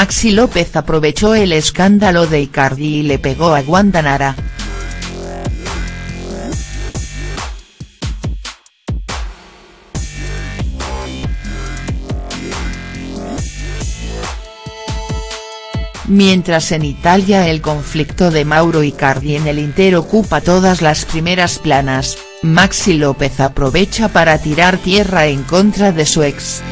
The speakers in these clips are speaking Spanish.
Maxi López aprovechó el escándalo de Icardi y le pegó a Wanda Nara. Mientras en Italia el conflicto de Mauro Icardi en el Inter ocupa todas las primeras planas, Maxi López aprovecha para tirar tierra en contra de su ex.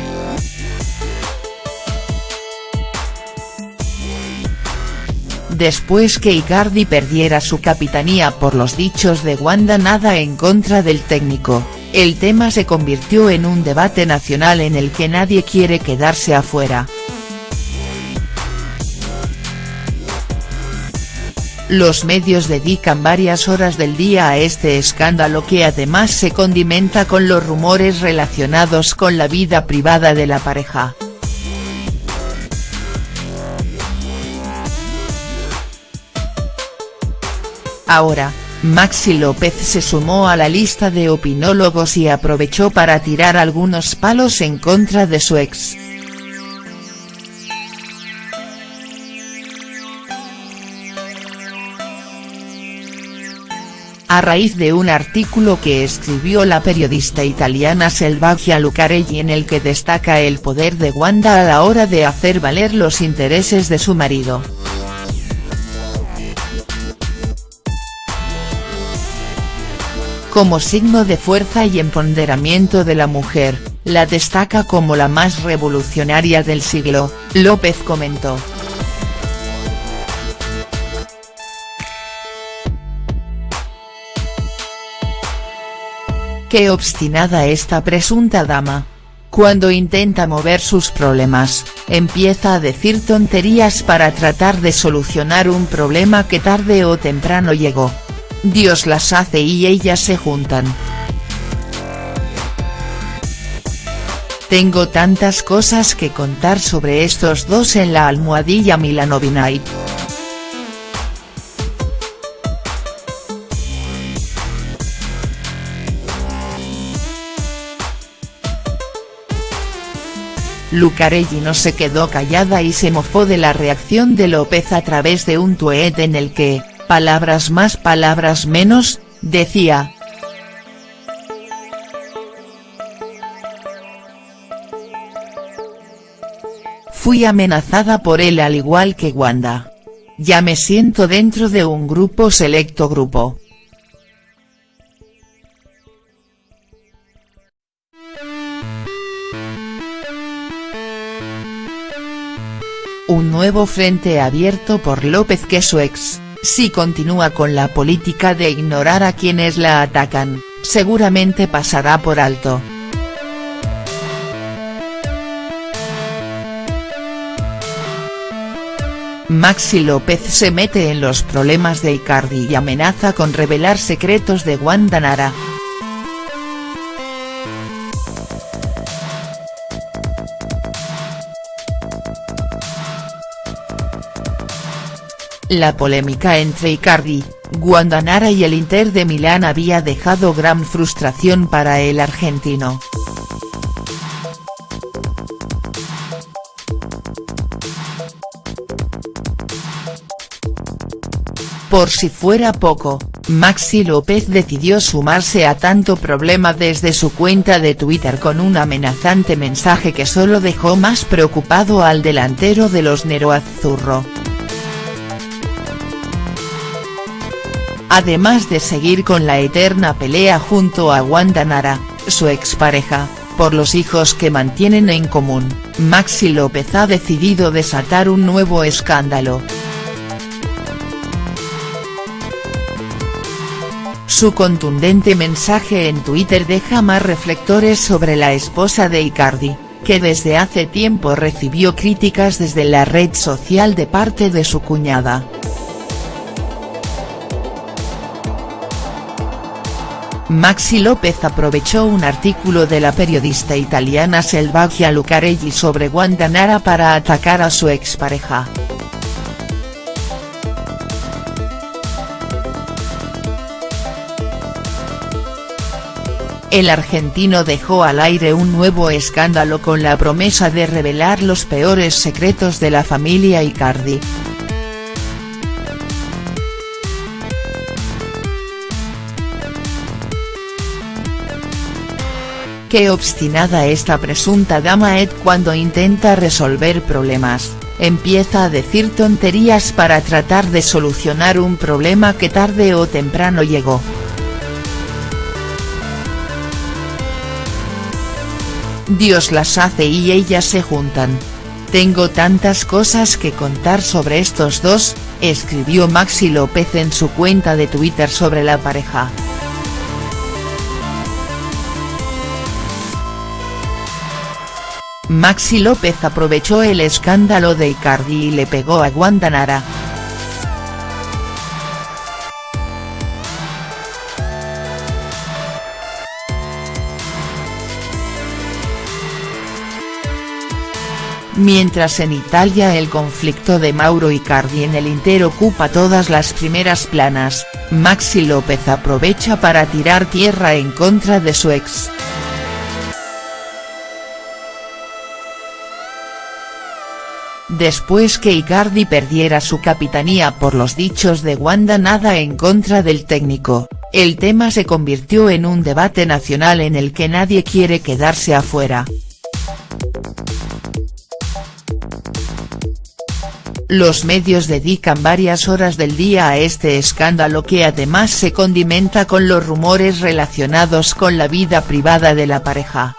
Después que Icardi perdiera su capitanía por los dichos de Wanda nada en contra del técnico, el tema se convirtió en un debate nacional en el que nadie quiere quedarse afuera. Los medios dedican varias horas del día a este escándalo que además se condimenta con los rumores relacionados con la vida privada de la pareja. Ahora, Maxi López se sumó a la lista de opinólogos y aprovechó para tirar algunos palos en contra de su ex. a raíz de un artículo que escribió la periodista italiana Selvaggia Lucarelli en el que destaca el poder de Wanda a la hora de hacer valer los intereses de su marido. Como signo de fuerza y empoderamiento de la mujer, la destaca como la más revolucionaria del siglo, López comentó. Qué obstinada esta presunta dama. Cuando intenta mover sus problemas, empieza a decir tonterías para tratar de solucionar un problema que tarde o temprano llegó. Dios las hace y ellas se juntan. Tengo tantas cosas que contar sobre estos dos en la almohadilla Milanovinay. Lucarelli no se quedó callada y se mofó de la reacción de López a través de un tuet en el que, palabras más palabras menos, decía. Fui amenazada por él al igual que Wanda. Ya me siento dentro de un grupo selecto grupo. un nuevo frente abierto por López que su ex, si continúa con la política de ignorar a quienes la atacan, seguramente pasará por alto. Maxi López se mete en los problemas de Icardi y amenaza con revelar secretos de Wanda Nara. La polémica entre Icardi, Guandanara y el Inter de Milán había dejado gran frustración para el argentino. Por si fuera poco, Maxi López decidió sumarse a tanto problema desde su cuenta de Twitter con un amenazante mensaje que solo dejó más preocupado al delantero de los Nero Azzurro. Además de seguir con la eterna pelea junto a Wanda Nara, su expareja, por los hijos que mantienen en común, Maxi López ha decidido desatar un nuevo escándalo. Su contundente mensaje en Twitter deja más reflectores sobre la esposa de Icardi, que desde hace tiempo recibió críticas desde la red social de parte de su cuñada. Maxi López aprovechó un artículo de la periodista italiana Selvaggia Lucarelli sobre Wanda para atacar a su expareja. el argentino dejó al aire un nuevo escándalo con la promesa de revelar los peores secretos de la familia Icardi. Qué obstinada esta presunta dama Ed cuando intenta resolver problemas, empieza a decir tonterías para tratar de solucionar un problema que tarde o temprano llegó. Dios las hace y ellas se juntan. Tengo tantas cosas que contar sobre estos dos, escribió Maxi López en su cuenta de Twitter sobre la pareja. Maxi López aprovechó el escándalo de Icardi y le pegó a Wanda Nara. Mientras en Italia el conflicto de Mauro Icardi en el Inter ocupa todas las primeras planas, Maxi López aprovecha para tirar tierra en contra de su ex. Después que Icardi perdiera su capitanía por los dichos de Wanda nada en contra del técnico, el tema se convirtió en un debate nacional en el que nadie quiere quedarse afuera. Los medios dedican varias horas del día a este escándalo que además se condimenta con los rumores relacionados con la vida privada de la pareja.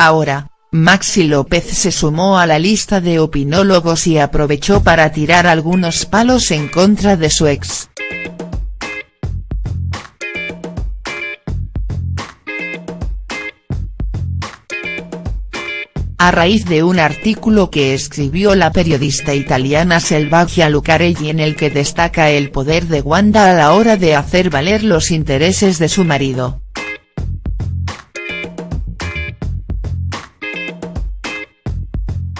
Ahora, Maxi López se sumó a la lista de opinólogos y aprovechó para tirar algunos palos en contra de su ex. A raíz de un artículo que escribió la periodista italiana Selvaggia Lucarelli en el que destaca el poder de Wanda a la hora de hacer valer los intereses de su marido.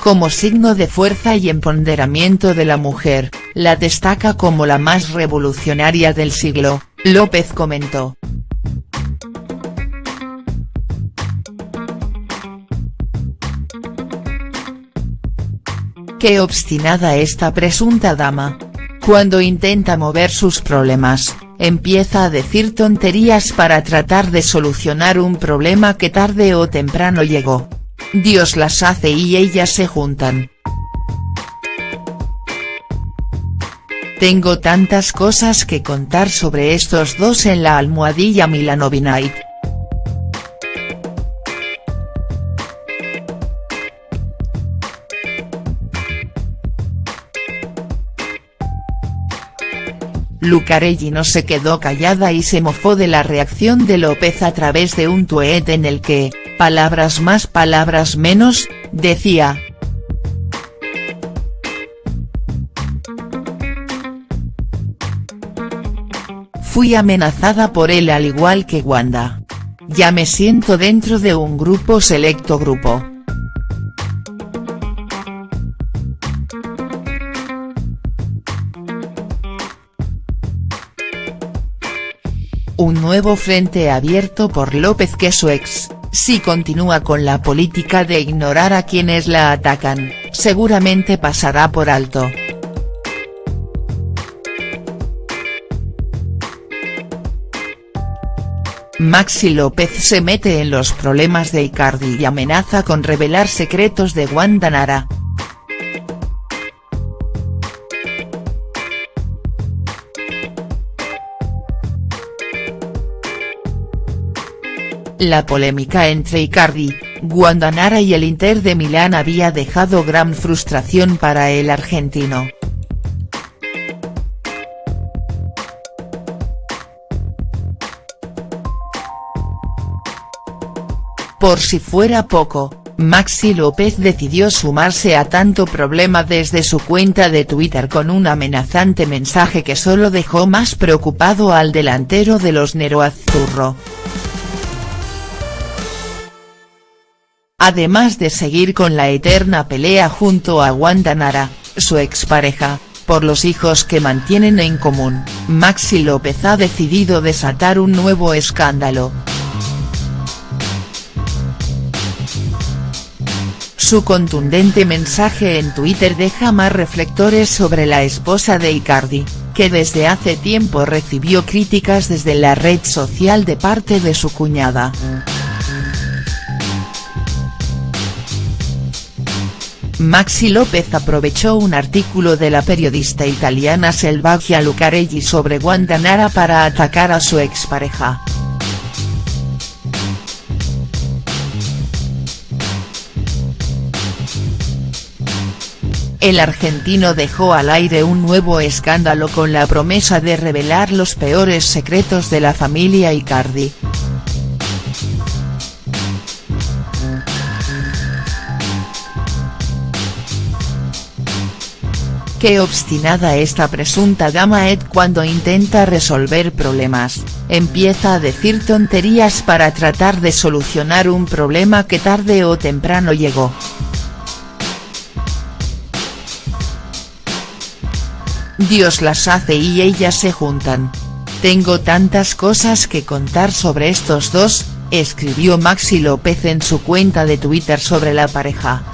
Como signo de fuerza y empoderamiento de la mujer, la destaca como la más revolucionaria del siglo, López comentó. Qué obstinada esta presunta dama. Cuando intenta mover sus problemas, empieza a decir tonterías para tratar de solucionar un problema que tarde o temprano llegó. Dios las hace y ellas se juntan. Tengo tantas cosas que contar sobre estos dos en la almohadilla Milanovinite. Lucarelli no se quedó callada y se mofó de la reacción de López a través de un tuet en el que, palabras más palabras menos, decía. Fui amenazada por él al igual que Wanda. Ya me siento dentro de un grupo selecto grupo. Un nuevo frente abierto por López que su ex, si continúa con la política de ignorar a quienes la atacan, seguramente pasará por alto. Maxi López se mete en los problemas de Icardi y amenaza con revelar secretos de Wanda Nara. La polémica entre Icardi, Guandanara y el Inter de Milán había dejado gran frustración para el argentino. Por si fuera poco, Maxi López decidió sumarse a tanto problema desde su cuenta de Twitter con un amenazante mensaje que solo dejó más preocupado al delantero de los Neroazzurro. Además de seguir con la eterna pelea junto a Wanda Nara, su expareja, por los hijos que mantienen en común, Maxi López ha decidido desatar un nuevo escándalo. Su contundente mensaje en Twitter deja más reflectores sobre la esposa de Icardi, que desde hace tiempo recibió críticas desde la red social de parte de su cuñada. Maxi López aprovechó un artículo de la periodista italiana Selvaggia Lucarelli sobre Wanda Nara para atacar a su expareja. El argentino dejó al aire un nuevo escándalo con la promesa de revelar los peores secretos de la familia Icardi. Qué obstinada esta presunta dama Ed cuando intenta resolver problemas, empieza a decir tonterías para tratar de solucionar un problema que tarde o temprano llegó. Dios las hace y ellas se juntan. Tengo tantas cosas que contar sobre estos dos, escribió Maxi López en su cuenta de Twitter sobre la pareja.